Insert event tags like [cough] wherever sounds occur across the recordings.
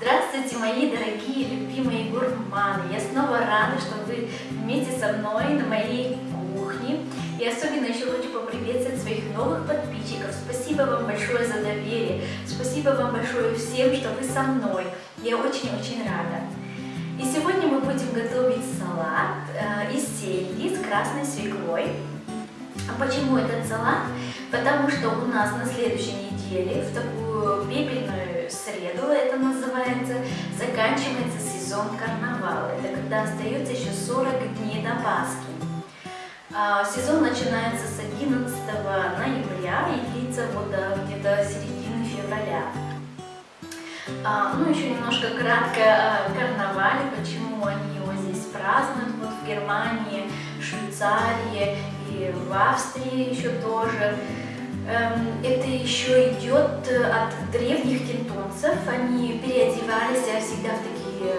Здравствуйте, мои дорогие, любимые гурманы! Я снова рада, что вы вместе со мной на моей кухне. И особенно еще хочу поприветствовать своих новых подписчиков. Спасибо вам большое за доверие. Спасибо вам большое всем, что вы со мной. Я очень-очень рада. И сегодня мы будем готовить салат э, из сельди с красной свеклой. А почему этот салат? Потому что у нас на следующей неделе, в такую пепельную среду, это называется, заканчивается сезон карнавала. Это когда остается еще 40 дней до Пасхи. А, сезон начинается с 11 ноября и длится вот до где-то середины февраля. А, ну, еще немножко кратко о карнавале, почему они его здесь празднуют, вот в Германии, Швейцарии в Австрии еще тоже. Эм, это еще идет от древних кентонцев, они переодевались всегда в такие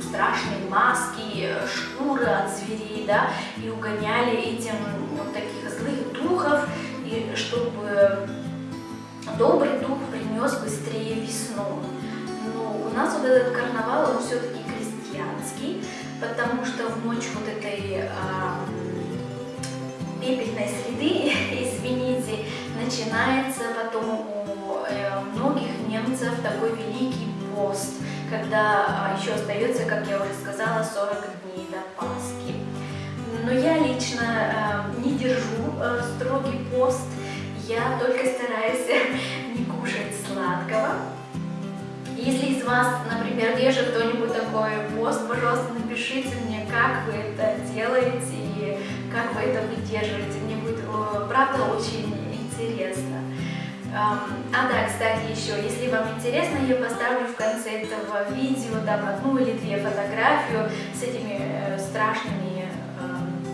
страшные маски, шкуры от зверей, да, и угоняли этим вот таких злых духов, и чтобы добрый дух принес быстрее весну. У нас вот этот карнавал, он все-таки крестьянский, потому что в ночь вот этой а, пепельной среды, [laughs] извините, начинается потом у э, многих немцев такой великий пост, когда а, еще остается, как я уже сказала, 40 дней до Пасхи. Но я лично э, не держу э, строгий пост, я только стараюсь [laughs] не кушать сладкого, если из вас, например, держит кто-нибудь такой пост, пожалуйста, напишите мне, как вы это делаете как вы это выдерживаете. Мне будет, правда, очень интересно. А да, кстати, еще, если вам интересно, я поставлю в конце этого видео там одну или две фотографию с этими э, страшными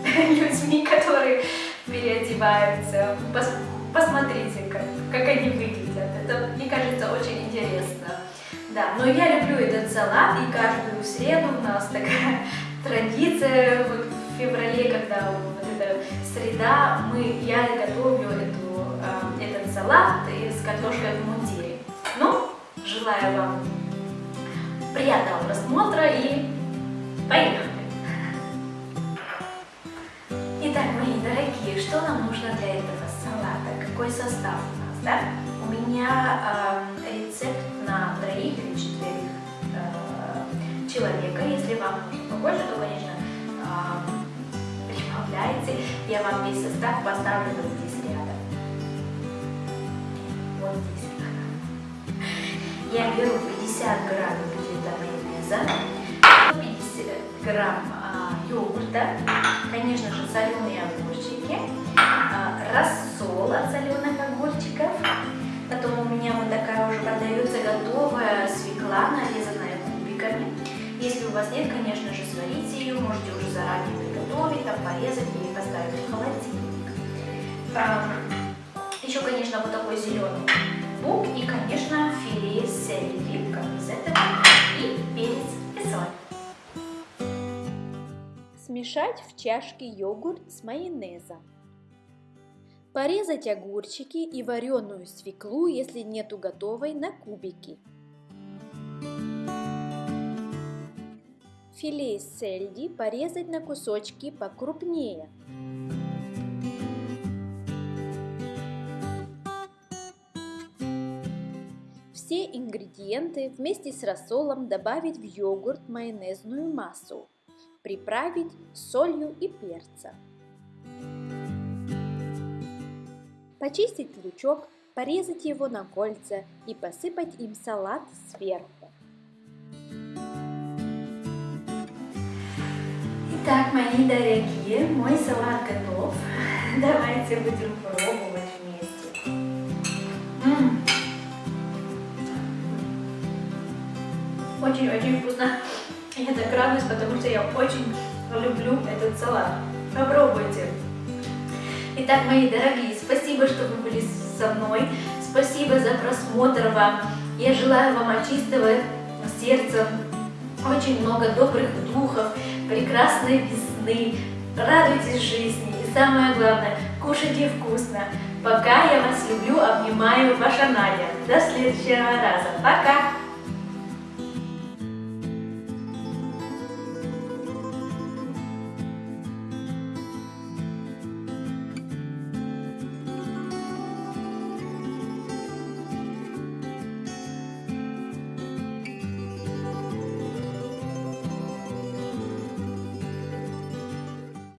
э, [laughs] людьми, которые переодеваются. Пос посмотрите, как, как они выглядят. Это, мне кажется, очень интересно. Да, но я люблю этот салат, и каждую среду у нас такая [laughs] традиция, вот феврале, когда вот эта среда, мы, я готовлю эту, э, этот салат с картошкой в мундире. Ну, желаю вам приятного просмотра и поехали! Итак, мои дорогие, что нам нужно для этого салата? Какой состав у нас, да? У меня э, рецепт на троих или четверых э, человека. Если вам нужно Я вам весь состав поставлю вот здесь рядом. Вот здесь. Я беру 50 грамм где-то майонеза, 150 грамм э, йогурта, конечно же, соленые огурчики, э, рассол от соленых огурчиков, Потом у меня вот такая уже продается готовая свекла, нарезанная кубиками. Если у вас нет, конечно же, сварите ее, можете уже заранее приготовить, там порезать холодильник. Еще, конечно, вот такой зеленый лук и, конечно, филе сельдери, как этого, и перец и соль. Смешать в чашке йогурт с майонезом. Порезать огурчики и вареную свеклу, если нету готовой, на кубики. Филе сельди порезать на кусочки покрупнее. Все ингредиенты вместе с рассолом добавить в йогурт майонезную массу. Приправить солью и перцем. Почистить лучок, порезать его на кольца и посыпать им салат сверху. Итак, мои дорогие, мой салат готов. [laughs] Давайте будем пробовать вместе. Очень-очень вкусно. [laughs] Я так радуюсь, потому что я очень люблю этот салат. Попробуйте. Итак, мои дорогие, спасибо, что вы были со мной. Спасибо за просмотр вам. Я желаю вам от чистого сердца очень много добрых духов, прекрасной весны. Радуйтесь жизни и самое главное, кушайте вкусно. Пока я вас люблю, обнимаю, ваша Надя. До следующего раза. Пока!